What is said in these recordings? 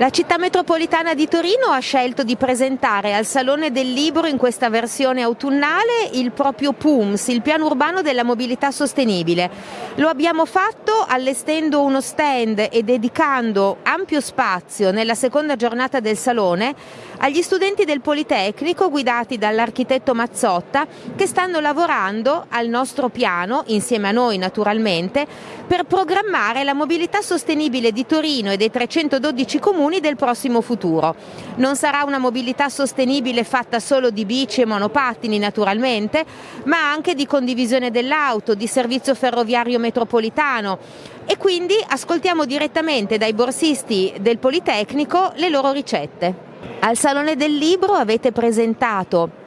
La città metropolitana di Torino ha scelto di presentare al Salone del Libro in questa versione autunnale il proprio PUMS, il piano urbano della mobilità sostenibile. Lo abbiamo fatto allestendo uno stand e dedicando ampio spazio nella seconda giornata del Salone agli studenti del Politecnico guidati dall'architetto Mazzotta che stanno lavorando al nostro piano, insieme a noi naturalmente, per programmare la mobilità sostenibile di Torino e dei 312 comuni comuni del prossimo futuro. Non sarà una mobilità sostenibile fatta solo di bici e monopattini naturalmente, ma anche di condivisione dell'auto, di servizio ferroviario metropolitano e quindi ascoltiamo direttamente dai borsisti del Politecnico le loro ricette. Al Salone del Libro avete presentato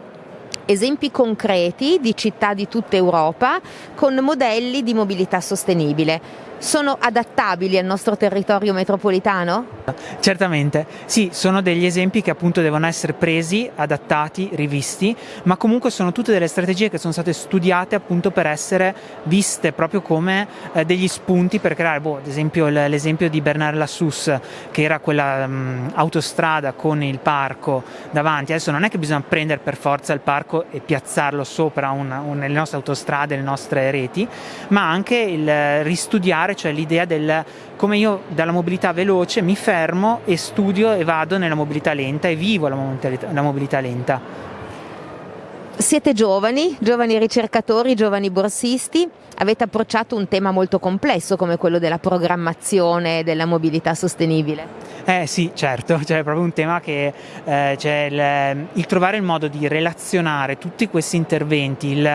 esempi concreti di città di tutta Europa con modelli di mobilità sostenibile sono adattabili al nostro territorio metropolitano? Certamente, sì, sono degli esempi che appunto devono essere presi, adattati, rivisti, ma comunque sono tutte delle strategie che sono state studiate appunto per essere viste proprio come eh, degli spunti per creare, boh, ad esempio l'esempio di Bernard Lassus che era quella mh, autostrada con il parco davanti, adesso non è che bisogna prendere per forza il parco e piazzarlo sopra una, un, le nostre autostrade, le nostre reti, ma anche il ristudiare fare, cioè l'idea del come io dalla mobilità veloce mi fermo e studio e vado nella mobilità lenta e vivo la mobilità, la mobilità lenta. Siete giovani, giovani ricercatori, giovani borsisti, avete approcciato un tema molto complesso come quello della programmazione della mobilità sostenibile. Eh sì, certo, cioè è proprio un tema che eh, cioè il, il, trovare il modo di relazionare tutti questi interventi il,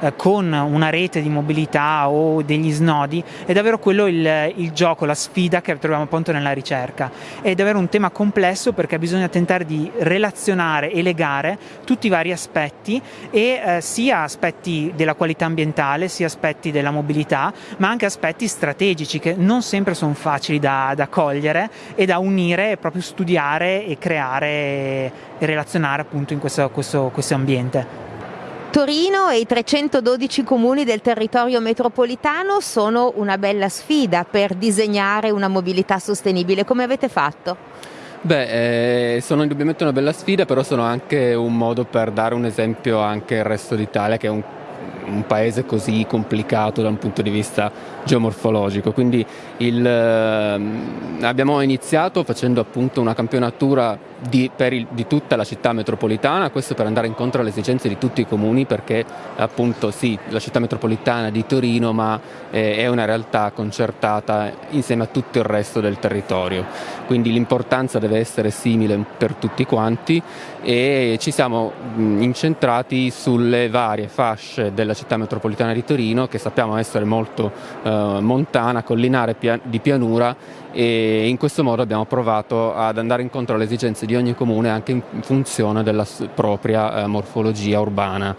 eh, con una rete di mobilità o degli snodi è davvero quello il, il, gioco, la sfida che troviamo appunto nella ricerca. È davvero un tema complesso perché bisogna tentare di relazionare e legare tutti i vari aspetti e eh, sia aspetti della qualità ambientale, sia aspetti della mobilità, ma anche aspetti strategici che non sempre sono facili da, da cogliere e da unire unire, proprio studiare e creare e relazionare appunto in questo, questo, questo ambiente. Torino e i 312 comuni del territorio metropolitano sono una bella sfida per disegnare una mobilità sostenibile. Come avete fatto? Beh, eh, sono indubbiamente una bella sfida, però sono anche un modo per dare un esempio anche al resto d'Italia, che è un, un paese così complicato da un punto di vista geomorfologico. Quindi il, eh, abbiamo iniziato facendo appunto una campionatura di, il, di, tutta la città metropolitana, questo per andare incontro alle esigenze di tutti i comuni perché appunto sì, la città metropolitana di Torino ma eh, è una realtà concertata insieme a tutto il resto del territorio, quindi l'importanza deve essere simile per tutti quanti e ci siamo mh, incentrati sulle varie fasce della città metropolitana di Torino che sappiamo essere molto eh, montana, collinare pia di pianura e in questo modo abbiamo provato ad andare incontro alle esigenze di ogni comune anche in funzione della propria eh, morfologia urbana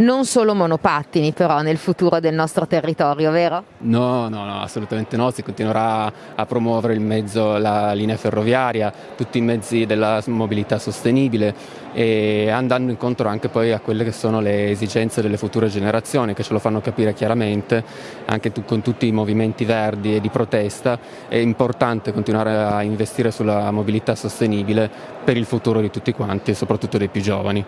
non solo monopattini però nel futuro del nostro territorio, vero? No, no, no, assolutamente no, si continuerà a promuovere il mezzo, la linea ferroviaria, tutti i mezzi della mobilità sostenibile e andando incontro anche poi a quelle che sono le esigenze delle future generazioni che ce lo fanno capire chiaramente, anche con tutti i movimenti verdi e di protesta, è importante continuare a investire sulla mobilità sostenibile per il futuro di tutti quanti e soprattutto dei più giovani.